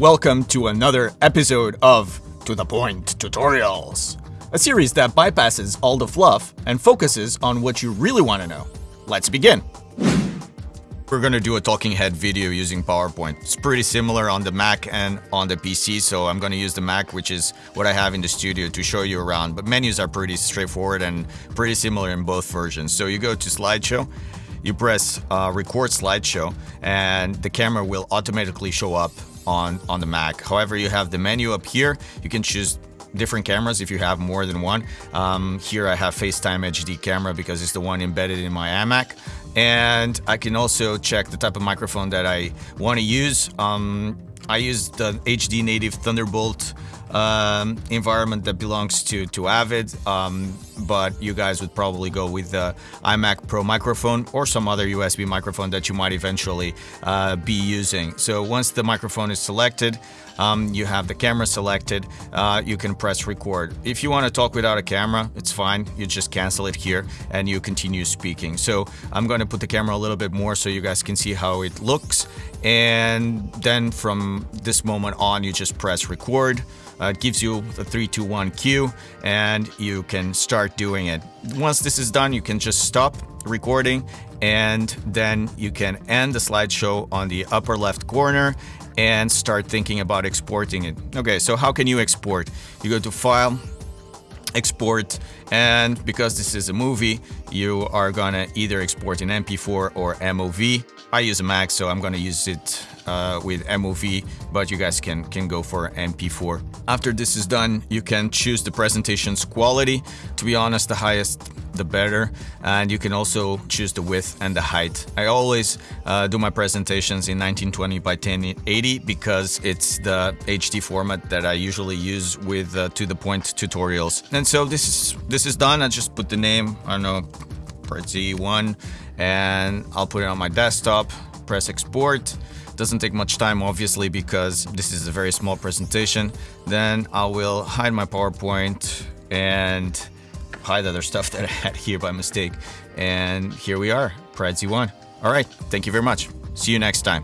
welcome to another episode of To The Point Tutorials, a series that bypasses all the fluff and focuses on what you really want to know. Let's begin! We're gonna do a talking head video using PowerPoint. It's pretty similar on the Mac and on the PC, so I'm gonna use the Mac, which is what I have in the studio to show you around. But menus are pretty straightforward and pretty similar in both versions. So you go to slideshow, you press uh, record slideshow, and the camera will automatically show up on, on the Mac. However, you have the menu up here. You can choose different cameras if you have more than one. Um, here I have FaceTime HD camera because it's the one embedded in my iMac. And I can also check the type of microphone that I want to use. Um, I use the HD native Thunderbolt um, environment that belongs to to Avid, um, but you guys would probably go with the iMac Pro microphone or some other USB microphone that you might eventually uh, be using. So once the microphone is selected, um, you have the camera selected, uh, you can press record. If you want to talk without a camera, it's fine. You just cancel it here and you continue speaking. So I'm going to put the camera a little bit more so you guys can see how it looks. And then from this moment on, you just press record. Uh, it gives you the 321 cue and you can start doing it. Once this is done, you can just stop recording and then you can end the slideshow on the upper left corner and start thinking about exporting it. Okay, so how can you export? You go to File, Export, and because this is a movie, you are gonna either export in MP4 or MOV. I use a Mac, so I'm gonna use it uh, with MOV, but you guys can, can go for MP4. After this is done, you can choose the presentation's quality. To be honest, the highest the better and you can also choose the width and the height. I always uh, do my presentations in 1920 by 1080 because it's the HD format that I usually use with uh, to the point tutorials. And so this is this is done. I just put the name, I don't know, Z1 and I'll put it on my desktop, press export. Doesn't take much time obviously because this is a very small presentation. Then I will hide my PowerPoint and hide other stuff that I had here by mistake. And here we are, Prezi 1. All right, thank you very much. See you next time.